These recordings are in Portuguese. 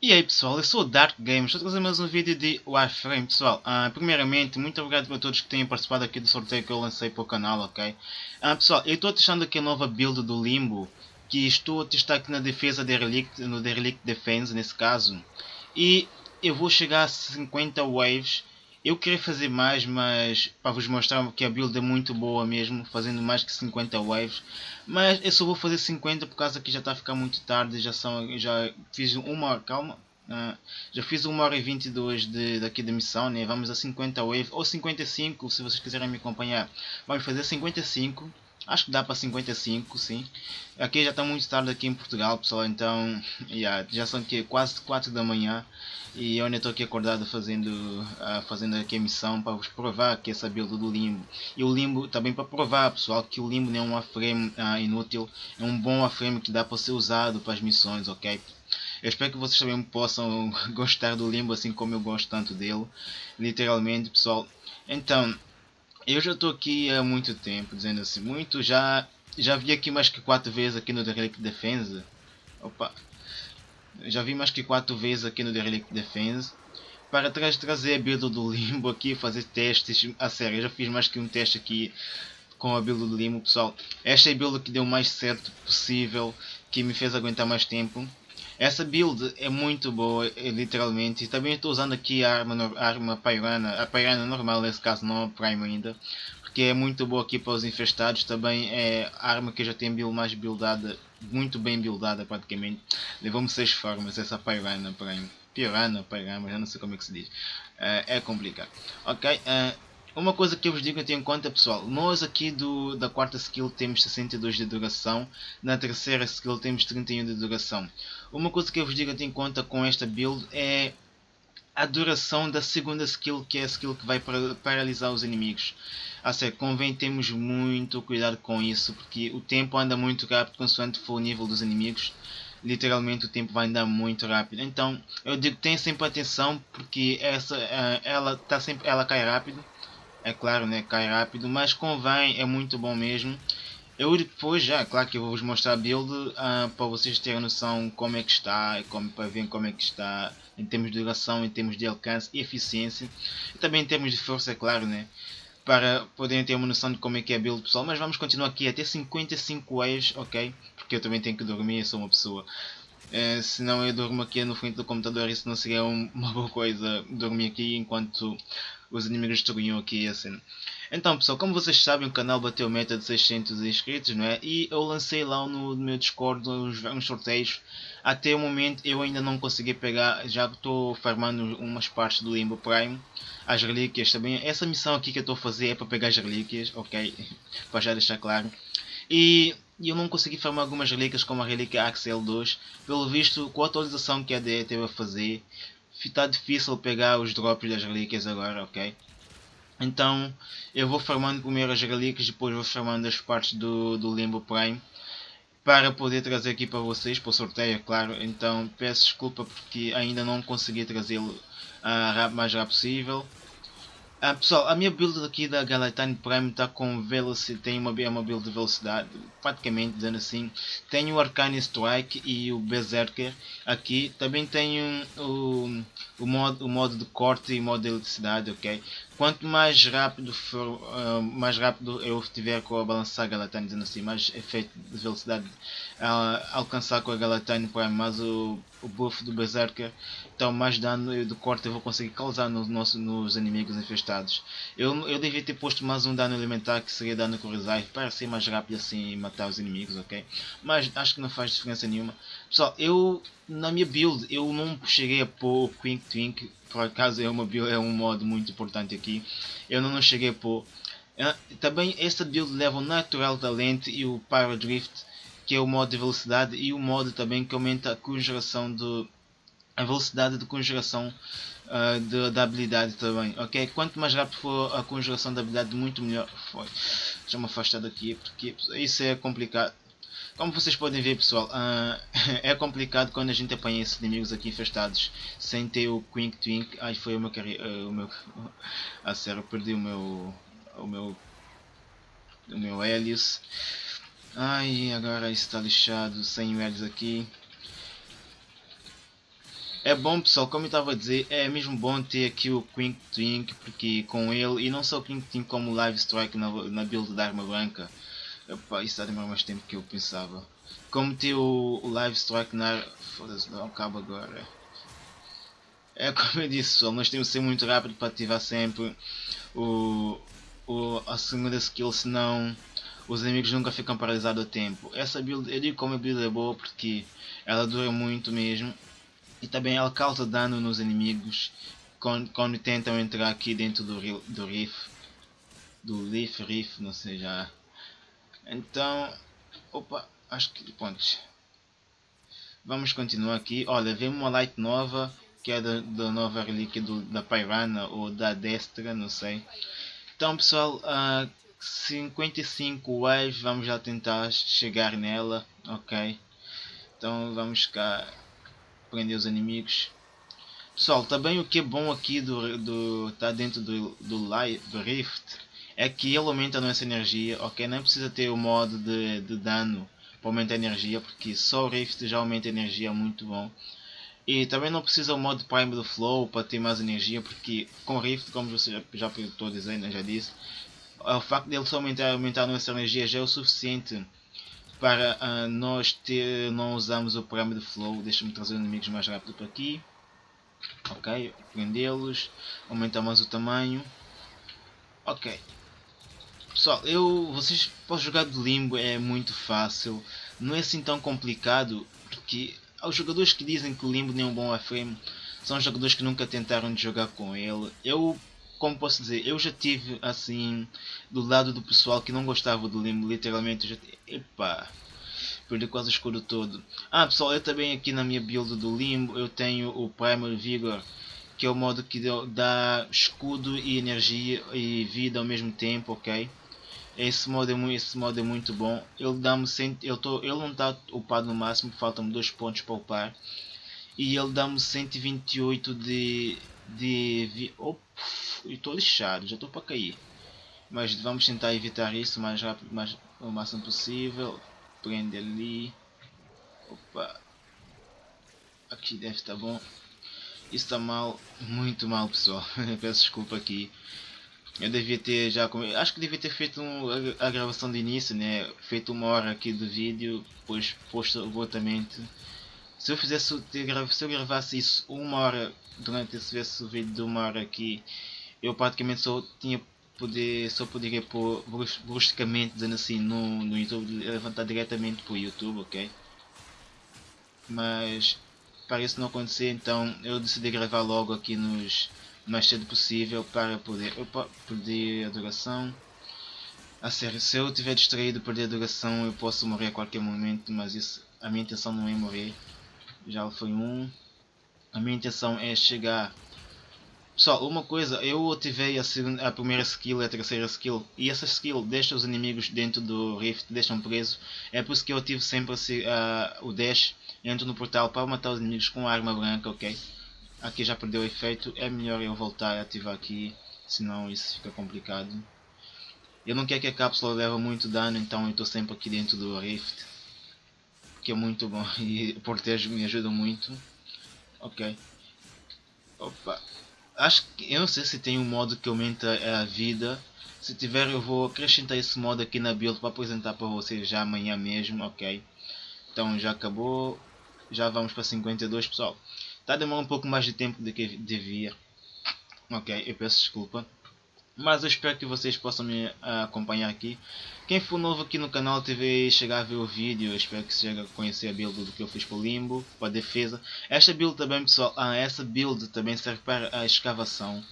E aí pessoal, eu sou o Dark Games, estou a trazer mais um vídeo de Warframe pessoal. Uh, primeiramente, muito obrigado para todos que têm participado aqui do sorteio que eu lancei para o canal, ok? Uh, pessoal, eu estou testando aqui a nova build do Limbo, que estou a testar aqui na defesa Derelict, no Derelict Defense nesse caso. E eu vou chegar a 50 waves. Eu queria fazer mais, mas para vos mostrar que a build é muito boa mesmo, fazendo mais que 50 waves. Mas eu só vou fazer 50 por causa que já está a ficar muito tarde, já são, já fiz uma, calma, uh, já fiz 1 hora e 22 de, daqui da missão, né? vamos a 50 waves, ou 55 se vocês quiserem me acompanhar. Vamos fazer 55 Acho que dá para 55, sim. Aqui já está muito tarde aqui em Portugal, pessoal, então yeah, já são aqui quase 4 da manhã e eu ainda estou aqui acordado fazendo, uh, fazendo aqui a missão para vos provar que essa build do Limbo. E o Limbo também para provar, pessoal, que o Limbo não é um frame uh, inútil, é um bom frame que dá para ser usado para as missões, ok? Eu espero que vocês também possam gostar do Limbo assim como eu gosto tanto dele, literalmente, pessoal. Então, eu já estou aqui há muito tempo, dizendo assim, muito, já já vi aqui mais que quatro vezes aqui no Derelict Defense. Opa. Já vi mais que quatro vezes aqui no Derelict Defense. Para trás trazer a build do Limbo aqui, fazer testes. A sério, eu já fiz mais que um teste aqui com a build do Limbo, pessoal. Esta é a build que deu mais certo possível, que me fez aguentar mais tempo. Essa build é muito boa, é, literalmente. E também estou usando aqui a arma, arma Pyrana, a Pyrana normal, nesse caso não a Prime ainda. Porque é muito boa aqui para os infestados. Também é a arma que já tenho build mais buildada, muito bem buildada praticamente. Levou-me 6 formas essa Pyrana Prime. Pirana, Pyrana, já não sei como é que se diz. Uh, é complicado. Ok, uh, uma coisa que eu vos digo em conta pessoal, nós aqui do, da quarta skill temos 62 de duração, na terceira skill temos 31 de duração. Uma coisa que eu vos digo ter em conta com esta build é a duração da segunda skill, que é a skill que vai paralisar os inimigos. A sério, convém termos muito cuidado com isso, porque o tempo anda muito rápido consoante for o nível dos inimigos. Literalmente o tempo vai andar muito rápido. Então, eu digo, tenha sempre atenção, porque essa, ela, tá sempre, ela cai rápido é claro, né, cai rápido, mas convém, é muito bom mesmo. Eu depois já, claro que eu vou vos mostrar a build uh, para vocês terem noção como é que está, como, para ver como é que está em termos de duração, em termos de alcance e eficiência. E também em termos de força, é claro, né? Para poderem ter uma noção de como é que é a build pessoal. Mas vamos continuar aqui até 55 waves, ok? Porque eu também tenho que dormir, eu sou uma pessoa. Uh, senão eu durmo aqui no frente do computador, isso não seria uma boa coisa dormir aqui enquanto os inimigos destruíam aqui a cena. Então pessoal, como vocês sabem o canal bateu meta de 600 inscritos, não é? E eu lancei lá no meu Discord uns, uns sorteios. Até o momento eu ainda não consegui pegar, já estou farmando umas partes do Limbo Prime. As relíquias também. Essa missão aqui que eu estou a fazer é para pegar as relíquias, ok? para já deixar claro. E eu não consegui farmar algumas relíquias como a relíquia Axel 2. Pelo visto, com a atualização que a DE teve a fazer, está difícil pegar os drops das relíquias agora, ok? Então eu vou farmando primeiro as relíquias, depois vou farmando as partes do, do Limbo Prime para poder trazer aqui para vocês, para o sorteio, é claro. Então peço desculpa porque ainda não consegui trazê-lo uh, mais rápido possível. Ah, pessoal, a minha build aqui da Galatine Prime está com velocidade, tem uma, uma build de velocidade, praticamente dizendo assim. Tenho o Arcane Strike e o Berserker aqui. Também tenho o, o, modo, o modo de corte e modo de eletricidade, ok? Quanto mais rápido for, uh, mais rápido eu tiver com a balançar Galatine, dizendo assim, mais efeito de velocidade uh, alcançar com a Galatine Prime, mais o o buff do Berserker, então mais dano de corte eu vou conseguir causar no nosso, nos inimigos infestados. Eu, eu devia ter posto mais um dano elementar que seria dano com reserve para ser mais rápido assim e matar os inimigos, ok? Mas acho que não faz diferença nenhuma. Pessoal, eu na minha build eu não cheguei a pôr o Quink Twink, por acaso é, uma build, é um modo muito importante aqui. Eu não, não cheguei a pôr. Uh, também esta build leva o Natural Talent e o Pyro Drift que é o modo de velocidade e o modo também que aumenta a conjuração de a velocidade de conjuração uh, de, da habilidade também, ok? Quanto mais rápido for a conjuração da habilidade, muito melhor. Foi. Deixa-me afastar daqui porque isso é complicado. Como vocês podem ver pessoal, uh, é complicado quando a gente apanha esses inimigos aqui infestados sem ter o Quink Twink. Ai, foi o meu uh, o meu A sério, perdi o meu o meu o meu Helios. Ai, agora está lixado, sem eles aqui. É bom pessoal, como eu estava a dizer, é mesmo bom ter aqui o Quink Twink, porque com ele, e não só o Quink Twink como o Live Strike na, na build da arma branca, Epá, isso está a demorar mais tempo que eu pensava. Como ter o, o Live Strike na... Foda-se, não acaba agora. É como eu disse pessoal, nós temos que ser muito rápido para ativar sempre o, o, a segunda skill, senão os inimigos nunca ficam paralisados a tempo. Essa build, eu digo como a build é boa porque ela dura muito mesmo e também ela causa dano nos inimigos quando, quando tentam entrar aqui dentro do, do Riff, do Leaf Riff, não sei já. Então, opa, acho que pontos. Vamos continuar aqui. Olha, vem uma light nova que é da, da nova relíquia do, da Pyrana ou da Destra, não sei. Então pessoal, uh, 55 waves, vamos já tentar chegar nela, ok? Então vamos cá prender os inimigos. Pessoal, também o que é bom aqui do, do tá dentro do, do, live, Rift é que ele aumenta a nossa energia, ok? Não precisa ter o modo de, de dano para aumentar a energia, porque só o Rift já aumenta a energia, muito bom. E também não precisa o modo Prime do Flow para ter mais energia, porque com Rift, como você já, já estou dizendo, já disse, o facto dele só aumentar, aumentar a nossa energia já é o suficiente para uh, nós ter, não usamos o Prime do Flow. Deixa-me trazer os inimigos mais rápido para aqui. Ok, prendê-los, aumentamos o tamanho. Ok. Pessoal, eu, vocês podem jogar de limbo, é muito fácil. Não é assim tão complicado, porque aos jogadores que dizem que o limbo nem é um bom FM, são jogadores que nunca tentaram de jogar com ele. Eu, como posso dizer, eu já tive assim, do lado do pessoal que não gostava do limbo, literalmente, já, epa, perdi quase o escudo todo. Ah pessoal, eu também aqui na minha build do limbo, eu tenho o Primal Vigor, que é o modo que dá escudo e energia e vida ao mesmo tempo, ok? Esse modo é muito, esse modo é muito bom. Ele dá-me eu tô, ele não está upado no máximo, faltam-me dois pontos para upar. E ele dá-me 128 de de oh, estou lixado, já estou para cair. Mas vamos tentar evitar isso mais rápido, mais, o máximo possível. Prende ali. Opa. Aqui deve estar bom. Isso está mal, muito mal pessoal. Peço desculpa aqui. Eu devia ter já. Acho que devia ter feito um, a, gravação de início, né? Feito uma hora aqui do vídeo, depois posto abortamente. Se eu fizesse se eu gravasse isso uma hora durante esse, esse vídeo de uma hora aqui, eu praticamente só tinha poder só poderia pôr bruscamente dizendo assim no, no YouTube levantar diretamente para o YouTube, ok? Mas para isso não acontecer, então eu decidi gravar logo aqui nos mais cedo possível para poder opa, perder a duração. A sério, se eu estiver distraído perder a duração eu posso morrer a qualquer momento, mas isso, a minha intenção não é morrer. Já foi um. A minha intenção é chegar Pessoal, uma coisa, eu ativei a, segunda, a primeira skill e a terceira skill e essa skill deixa os inimigos dentro do rift, deixam presos. É por isso que eu ativo sempre o dash, entro no portal para matar os inimigos com a arma branca, ok? Aqui já perdeu o efeito, é melhor eu voltar a ativar aqui, senão isso fica complicado. Eu não quero que a cápsula leve muito dano, então eu estou sempre aqui dentro do rift. Que é muito bom e protege me ajuda muito. Ok. Opa. Acho que eu não sei se tem um modo que aumenta a vida. Se tiver eu vou acrescentar esse modo aqui na build para apresentar para vocês já amanhã mesmo, ok? Então já acabou. Já vamos para 52 pessoal. Está a demorar um pouco mais de tempo do que devia. Ok, eu peço desculpa. Mas eu espero que vocês possam me acompanhar aqui. Quem for novo aqui no canal TV chegar a ver o vídeo, eu espero que chegue a conhecer a build do que eu fiz para o limbo, para a defesa. Esta build também pessoal, ah, essa build também serve para a escavação,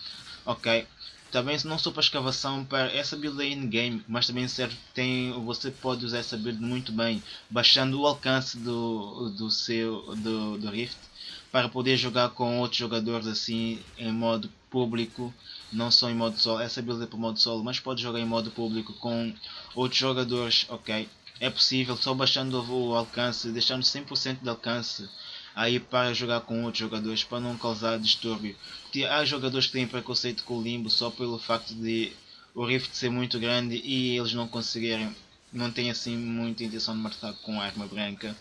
ok? Também não só para escavação, para essa build é in-game, mas também serve, tem, você pode usar essa build muito bem, baixando o alcance do, do seu do, do Rift, para poder jogar com outros jogadores assim em modo público, não só em modo solo, essa build é para modo solo, mas pode jogar em modo público com outros jogadores, ok? É possível só baixando o alcance, deixando 100% de alcance aí para jogar com outros jogadores para não causar distúrbio. Porque há jogadores que têm preconceito com o limbo só pelo facto de o rift ser muito grande e eles não conseguirem, não têm assim muita intenção de matar com arma branca.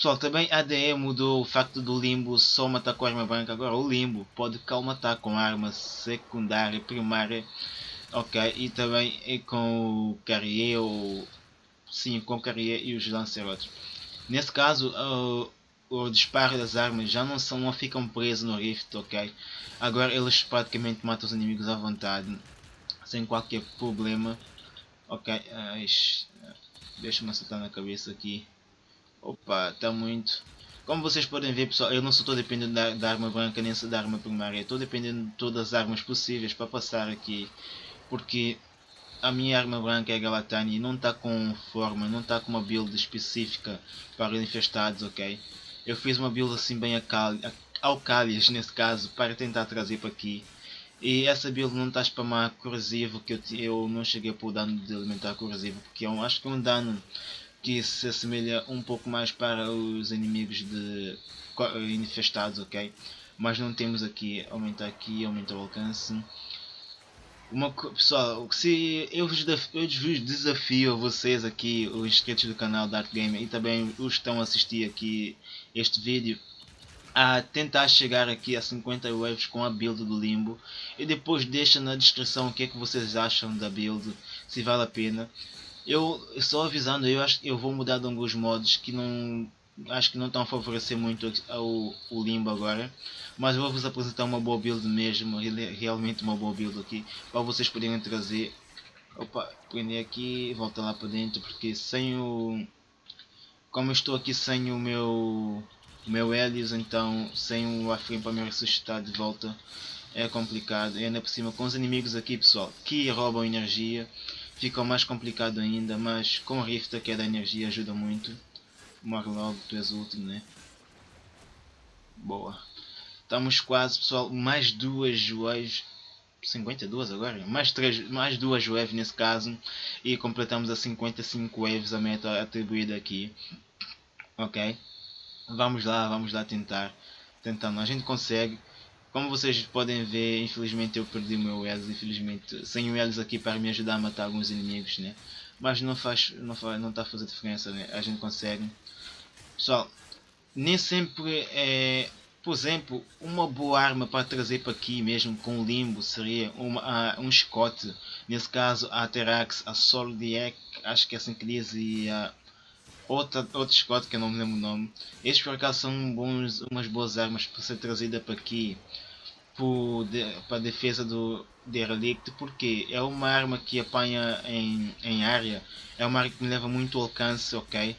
Pessoal, também a ADE mudou o facto do limbo só matar com arma branca. Agora o limbo pode calmatar com arma secundária, primária. Ok, e também é com o Carrier ou... Sim, com o Carrier e os Lancerotes. Nesse caso, uh, o disparo das armas já não, são, não ficam presos no Rift, ok? Agora eles praticamente matam os inimigos à vontade, sem qualquer problema. Ok, uh, deixa-me acertar na cabeça aqui. Opa, está muito. Como vocês podem ver pessoal, eu não todo dependendo da, da, arma branca nem da arma primária. Estou dependendo de todas as armas possíveis para passar aqui. Porque a minha arma branca é a Galatani e não está com forma, não está com uma build específica para infestados, ok? Eu fiz uma build assim bem alcálias nesse caso para tentar trazer para aqui. E essa build não está a spamar corrosivo que eu, eu não cheguei por dano de alimentar corrosivo porque eu acho que é um dano que se assemelha um pouco mais para os inimigos de infestados, ok? Mas não temos aqui, aumentar aqui, aumentar o alcance. Uma, pessoal, se eu vos, eu vos desafio a vocês aqui, os inscritos do canal Dark Gamer e também os que estão a assistir aqui este vídeo, a tentar chegar aqui a 50 waves com a build do Limbo e depois deixa na descrição o que é que vocês acham da build, se vale a pena. Eu só avisando, eu acho que eu vou mudar de alguns modos que não acho que não estão a favorecer muito ao, Limbo agora. Mas vou vos apresentar uma boa build mesmo, realmente uma boa build aqui, para vocês poderem trazer. Opa, prender aqui, volta lá para dentro, porque sem o... Como eu estou aqui sem o meu o meu Helios, então sem o Afrim para me ressuscitar de volta é complicado. E ainda por cima com os inimigos aqui pessoal, que roubam energia, fica mais complicado ainda, mas com o Rift que é da energia ajuda muito. Morre logo, tu és o último, né? Boa. Estamos quase pessoal, mais duas waves 52 agora? Mais, três, mais duas waves nesse caso e completamos a 55 waves a meta atribuída aqui. Ok? Vamos lá, vamos lá tentar. Tentando, a gente consegue. Como vocês podem ver, infelizmente eu perdi o meu Elis, infelizmente, sem o Elis aqui para me ajudar a matar alguns inimigos, né? Mas não faz, não faz, não está a fazer diferença, né? A gente consegue. Pessoal, nem sempre é, por exemplo, uma boa arma para trazer para aqui mesmo com limbo seria uma, uh, um chicote, nesse caso a Terax, a Soldiek, acho que é assim que diz, e a outra, outro Scott que eu não me lembro o nome. Estes por acaso são bons, umas boas armas para ser trazida para aqui para a defesa do Derelict porque é uma arma que apanha em, em área, é uma arma que me leva muito alcance, ok?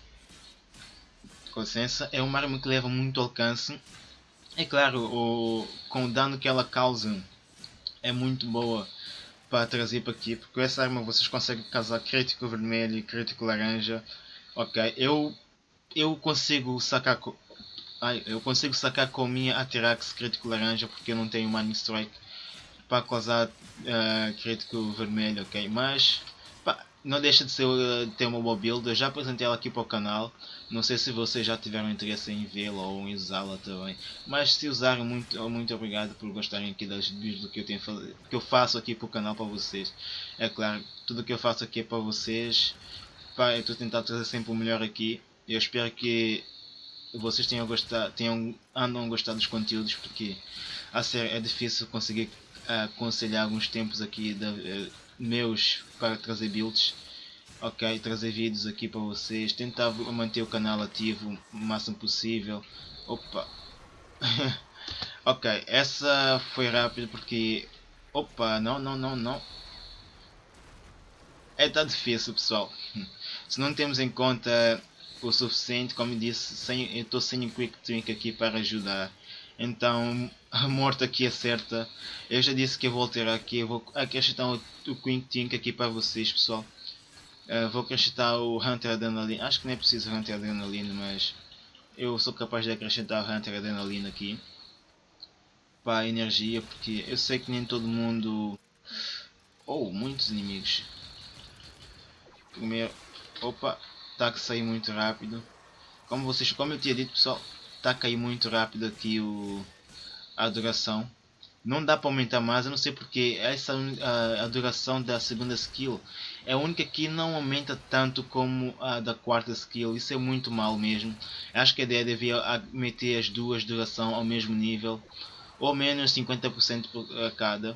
Com licença, é uma arma que leva muito alcance. É claro, o, com o dano que ela causa é muito boa para trazer para aqui, porque essa arma vocês conseguem causar crítico vermelho e crítico laranja Ok, eu eu consigo sacar com, ai, eu consigo sacar com minha Atirax crítico laranja porque eu não tenho Mining Strike para causar uh, crítico vermelho, ok? Mas pá, não deixa de ser uh, ter uma boa build. Eu já apresentei ela aqui para o canal. Não sei se vocês já tiveram interesse em vê-la ou em usá-la também. Mas se usaram, muito, muito obrigado por gostarem aqui das vídeos do que eu, tenho, que eu faço aqui para o canal para vocês. É claro, tudo que eu faço aqui é para vocês pá, eu estou a tentar trazer sempre o melhor aqui. Eu espero que vocês tenham gostado, tenham, andam a gostar dos conteúdos, porque a sério é difícil conseguir uh, aconselhar alguns tempos aqui de, uh, meus para trazer builds. Ok, trazer vídeos aqui para vocês, tentar manter o canal ativo o máximo possível. Opa! ok, essa foi rápida porque... Opa, não, não, não, não. É tá difícil pessoal. Se não temos em conta o suficiente, como disse, sem, eu estou sem o Quick Twink aqui para ajudar. Então a morte aqui é certa. Eu já disse que eu vou alterar aqui, eu vou acrescentar o, o Quick Twink aqui para vocês pessoal. Uh, vou acrescentar o Hunter Adrenaline, acho que não é preciso Hunter Adrenaline, mas eu sou capaz de acrescentar Hunter Adrenaline aqui. Para a energia, porque eu sei que nem todo mundo... Oh, muitos inimigos. Primeiro, Opa, está a sair muito rápido. Como vocês, como eu tinha dito pessoal, está a cair muito rápido aqui o, a duração. não dá para aumentar mais, eu não sei porque essa a, a, duração da segunda skill é a única que não aumenta tanto como a da quarta skill, isso é muito mal mesmo. Acho que a ideia devia meter as duas duração ao mesmo nível, ou menos 50% por cada,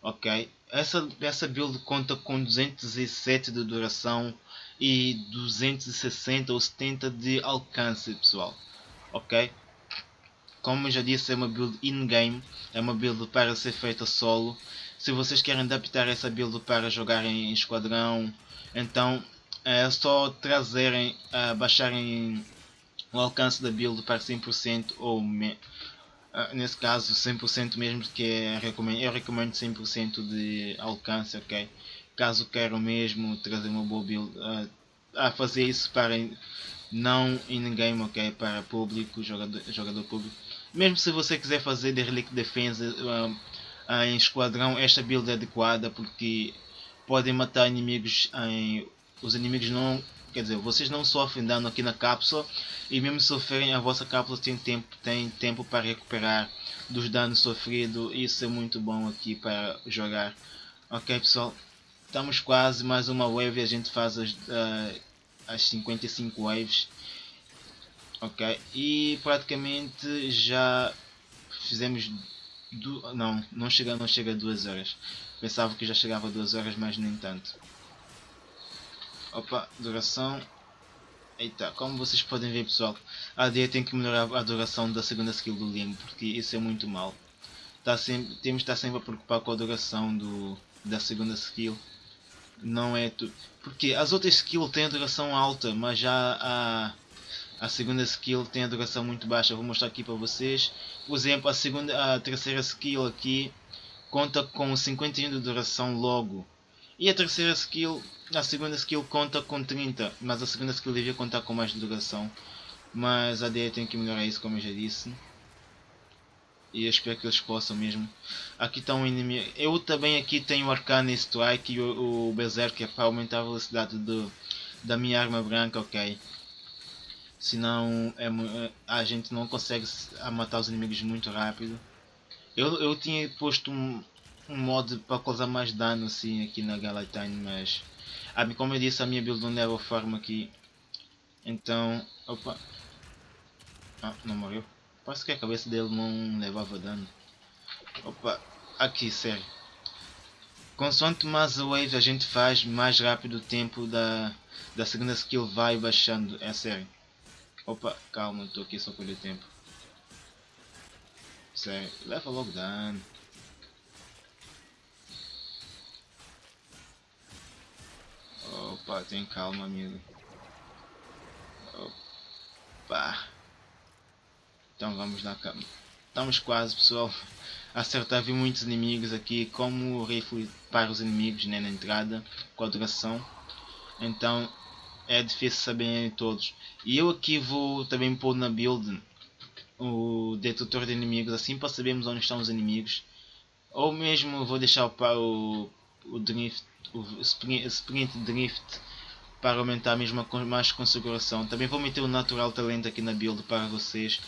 ok? Essa, essa build conta com 207 de duração e 260 ou 70 de alcance pessoal, ok? Como já disse, é uma build in-game, é uma build para ser feita solo. Se vocês querem adaptar essa build para jogar em esquadrão, então é só trazerem, uh, baixarem o alcance da build para 100% ou me, uh, nesse caso 100% mesmo que é, eu recomendo 100% de alcance, ok? Caso queiram mesmo trazer uma boa build, uh, a fazer isso para não in-game, ok? Para público, jogador, jogador público mesmo se você quiser fazer de Relic Defense uh, uh, em esquadrão, esta build é adequada porque podem matar inimigos em, os inimigos não quer dizer vocês não sofrem dano aqui na cápsula e mesmo sofrerem a vossa cápsula tem tempo tem tempo para recuperar dos danos sofridos isso é muito bom aqui para jogar ok pessoal estamos quase mais uma wave a gente faz as, uh, as 55 waves Ok, e praticamente já fizemos du não, não chega, não chega a duas horas. Pensava que já chegava a duas horas, mas nem tanto. Opa, duração. Eita, como vocês podem ver pessoal, a AD tem que melhorar a duração da segunda skill do Limbo, porque isso é muito mal. Tá sempre, temos de estar sempre a preocupar com a duração do, da segunda skill. Não é tudo. Porque as outras skills têm a duração alta, mas já a a segunda skill tem a duração muito baixa, vou mostrar aqui para vocês. Por exemplo, a, segunda, a terceira skill aqui conta com 51 de duração logo. E a terceira skill, a segunda skill conta com 30, mas a segunda skill devia contar com mais duração. Mas a ideia tem que melhorar isso como eu já disse. E espero que eles possam mesmo. Aqui está um inimigo. Eu também aqui tenho Arcane Strike e o, o Berserker para aumentar a velocidade do, da minha arma branca, ok senão é, a gente não consegue matar os inimigos muito rápido. Eu, eu tinha posto um, um mod para causar mais dano assim aqui na Galatine, mas como eu disse a minha build não leva forma aqui. Então, opa, ah, não morreu. Parece que a cabeça dele não levava dano. Opa, aqui, sério. Consoante mais a wave a gente faz, mais rápido o tempo da, da segunda skill vai baixando, é sério. Opa, calma, estou aqui só perder tempo. Sério, leva logo dano. Opa, tem calma, amigo. Opa. Então vamos lá, calma. Estamos quase, pessoal. Acertar, vi muitos inimigos aqui. Como o rifle para os inimigos né, na entrada, com a duração. Então é difícil saber todos. E eu aqui vou também pôr na build o detetor de inimigos, assim para sabermos onde estão os inimigos. Ou mesmo vou deixar o, o drift, o sprint, sprint drift para aumentar mesmo a mais configuração. Também vou meter o natural talento aqui na build para vocês.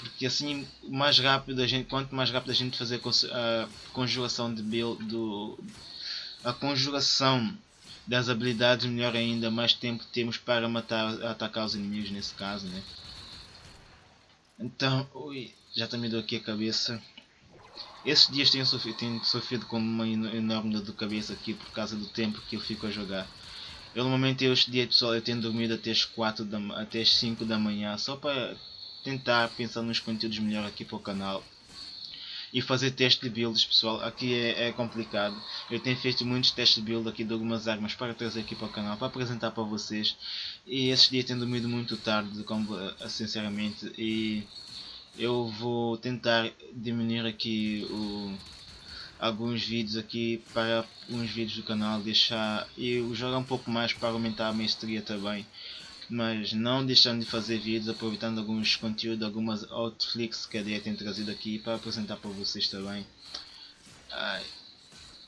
Porque assim, mais rápido a gente, quanto mais rápido a gente fazer a conjuração de build, do, a conjuração das habilidades, melhor ainda, mais tempo temos para matar, atacar os inimigos nesse caso, né? Então, ui, já está me deu aqui a cabeça. Esses dias tenho sofrido, tenho sofrido com uma enorme dor de cabeça aqui por causa do tempo que eu fico a jogar. Eu normalmente este dia pessoal eu tenho dormido até as 4 da, até as 5 da manhã só para tentar pensar nos conteúdos melhor aqui para o canal e fazer teste de builds pessoal, aqui é, é, complicado, eu tenho feito muitos testes de build aqui de algumas armas para trazer aqui para o canal, para apresentar para vocês. E esses dias tenho dormido muito tarde, como, eh, sinceramente, e eu vou tentar diminuir aqui o, alguns vídeos aqui para uns vídeos do canal, deixar e jogar um pouco mais para aumentar a mestria também mas não deixando de fazer vídeos, aproveitando alguns conteúdos, algumas outflix que a DE tem trazido aqui para apresentar para vocês também. Ai.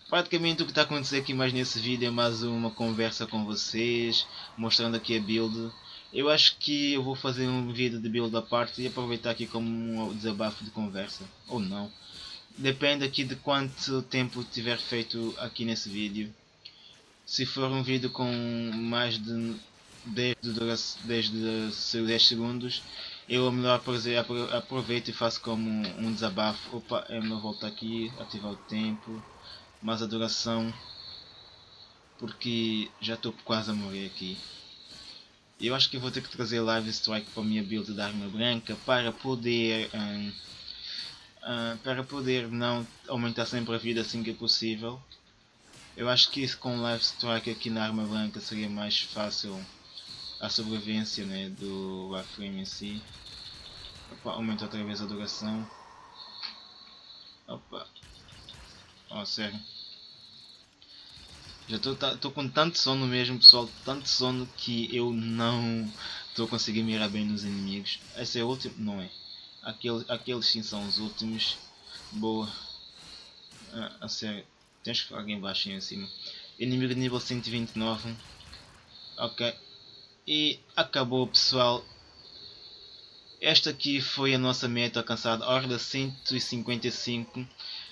Praticamente o que está acontecendo aqui mais nesse vídeo é mais uma conversa com vocês, mostrando aqui a build. Eu acho que eu vou fazer um vídeo de build à parte e aproveitar aqui como um desabafo de conversa, ou não. depende aqui de quanto tempo tiver feito aqui nesse vídeo. Se for um vídeo com mais de 10, de 10 segundos, eu melhor aproveito e faço como um desabafo. Opa, é melhor voltar aqui, ativar o tempo, mais a duração, porque já estou quase a morrer aqui. Eu acho que vou ter que trazer Live Strike para a minha build da arma branca para poder um, uh, para poder não aumentar sempre a vida assim que é possível. Eu acho que isso com Live Strike aqui na arma branca seria mais fácil a sobrevivência né, do Warframe em si. Opa, aumenta outra vez a duração. Opa. Oh, sério. Já estou tá, com tanto sono mesmo, pessoal. Tanto sono que eu não estou conseguindo mirar bem nos inimigos. Esse é o último? Não é. Aqueles, aqueles sim são os últimos. Boa. Ah, a sério. Tens alguém baixo em cima. Inimigo nível 129. Ok. E acabou pessoal. Esta aqui foi a nossa meta alcançada. Horda 155.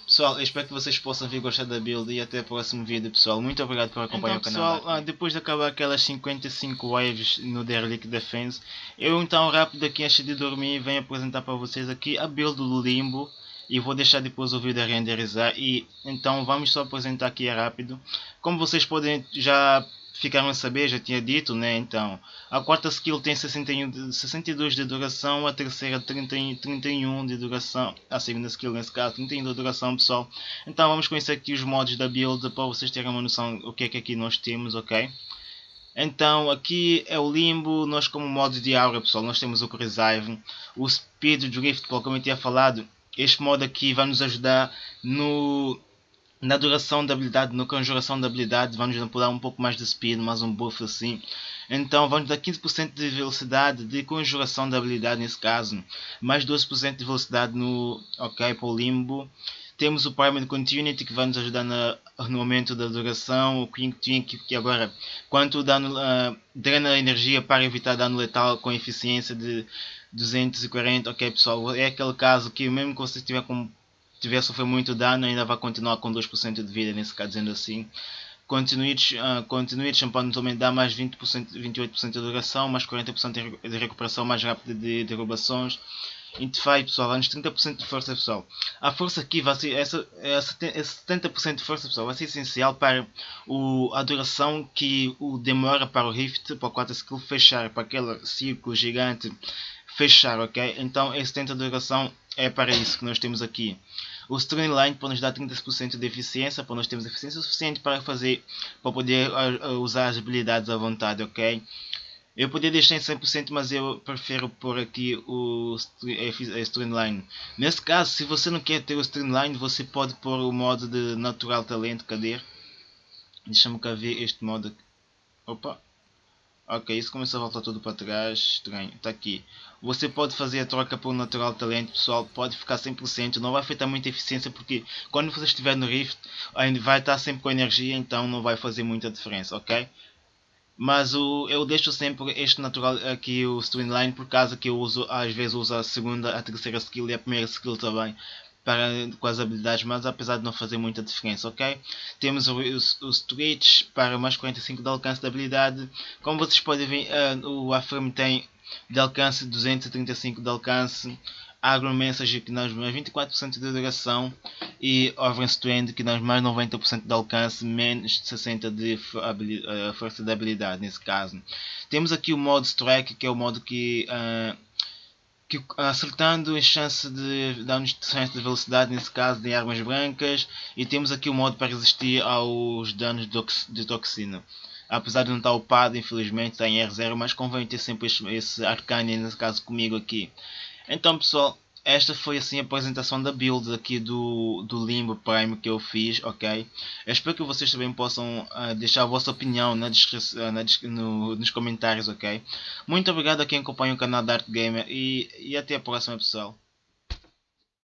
Pessoal, eu espero que vocês possam vir gostar da build e até o próximo vídeo pessoal. Muito obrigado por acompanhar então, o canal. Pessoal, ah, depois de acabar aquelas 55 waves no Derelict Defense, eu então rápido aqui antes de dormir venho apresentar para vocês aqui a build do Limbo. E vou deixar depois o vídeo a renderizar e então vamos só apresentar aqui rápido. Como vocês podem já ficaram a saber, já tinha dito, né? Então, a quarta skill tem 61, 62 de duração, a terceira 30, 31 de duração, a segunda skill nesse caso 31 de duração, pessoal. Então, vamos conhecer aqui os modos da build para vocês terem uma noção o que é que aqui nós temos, ok? Então, aqui é o Limbo, nós como modo de aura, pessoal, nós temos o Reserve, o Speed Drift, como eu tinha falado, este modo aqui vai nos ajudar no na duração da habilidade, na conjuração da habilidade, vamos dar um pouco mais de speed, mais um buff assim. Então vamos dar 15% de velocidade de conjuração da habilidade nesse caso, mais 12% de velocidade no ok para o limbo. Temos o Primary Continuity que vai nos ajudar na, no aumento da duração, o King Twink que agora quanto dano uh, drena energia para evitar dano letal com eficiência de 240, ok pessoal, é aquele caso que mesmo que você estiver com tiver sofrer muito dano, ainda vai continuar com 2% de vida, nesse caso dizendo assim. Continue, uh, continue champanhe também dá mais 20%, 28% de duração, mais 40% de recuperação mais rápida de derrubações. Intefy pessoal, dá-nos 30% de força pessoal. A força aqui vai ser, essa, essa, esse 70% de força pessoal vai ser essencial para o, a duração que o demora para o Rift, para o 4 skill fechar, para aquele círculo gigante fechar, ok? Então esse tempo de duração é para isso que nós temos aqui. O Streamline pode nos dar 30% de eficiência, para nós termos eficiência suficiente para fazer, para poder uh, usar as habilidades à vontade, ok? Eu poderia deixar em 100%, mas eu prefiro pôr aqui o Streamline. Nesse caso, se você não quer ter o Streamline, você pode pôr o modo de Natural Talento, cadê? Deixa-me cá ver este modo. Opa! Ok, isso começou a voltar tudo para trás. Estranho. Está aqui. Você pode fazer a troca por natural talento, pessoal. Pode ficar 100%. Não vai afetar muita eficiência porque quando você estiver no Rift, ainda vai estar sempre com energia. Então não vai fazer muita diferença, ok? Mas o, eu deixo sempre este natural aqui, o Streamline, por causa que eu uso, às vezes uso a segunda, a terceira skill e a primeira skill também para, com as habilidades, mas apesar de não fazer muita diferença, ok? Temos os, os tweets para mais 45 de alcance de habilidade. Como vocês podem ver, uh, o Affirm tem de alcance 235 de alcance. Agro Message que dá mais 24% de duração e Overstrand que dá mais 90% de alcance, menos 60% de uh, força de habilidade nesse caso. Temos aqui o modo Strike que é o modo que uh, que acertando a chance de dar-nos chance de velocidade, nesse caso de armas brancas, e temos aqui o modo para resistir aos danos de toxina. Apesar de não estar upado, infelizmente está em R0, mas convém ter sempre esse, esse arcane, nesse caso comigo aqui. Então pessoal, esta foi assim a apresentação da build aqui do, do Limbo Prime que eu fiz, ok? Eu espero que vocês também possam uh, deixar a vossa opinião na uh, na no, nos comentários, ok? Muito obrigado a quem acompanha o canal da Art Gamer e, e até a próxima pessoal.